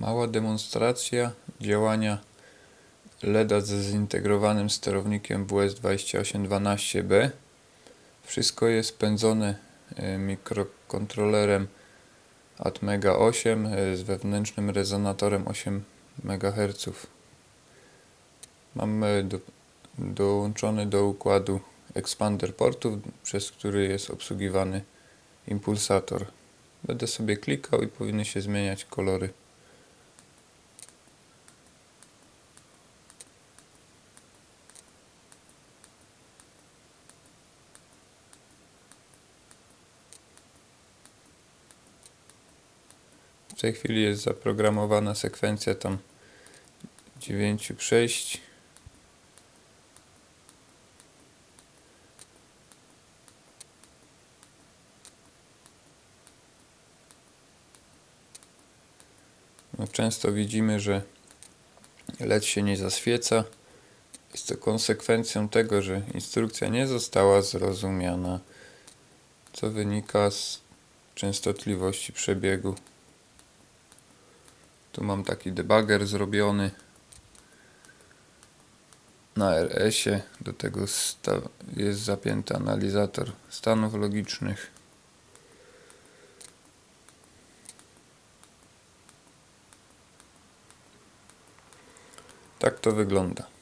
Mała demonstracja działania LEDa ze zintegrowanym sterownikiem WS2812B. Wszystko jest pędzone e, mikrokontrolerem Atmega 8 e, z wewnętrznym rezonatorem 8 MHz. Mamy do, dołączony do układu ekspander portów, przez który jest obsługiwany impulsator. Będę sobie klikał i powinny się zmieniać kolory. Tej chwili jest zaprogramowana sekwencja tam 9 przejść. No, często widzimy, że LED się nie zaświeca. Jest to konsekwencją tego, że instrukcja nie została zrozumiana, co wynika z częstotliwości przebiegu. Tu mam taki debugger zrobiony na RS-ie. Do tego jest zapięty analizator stanów logicznych. Tak to wygląda.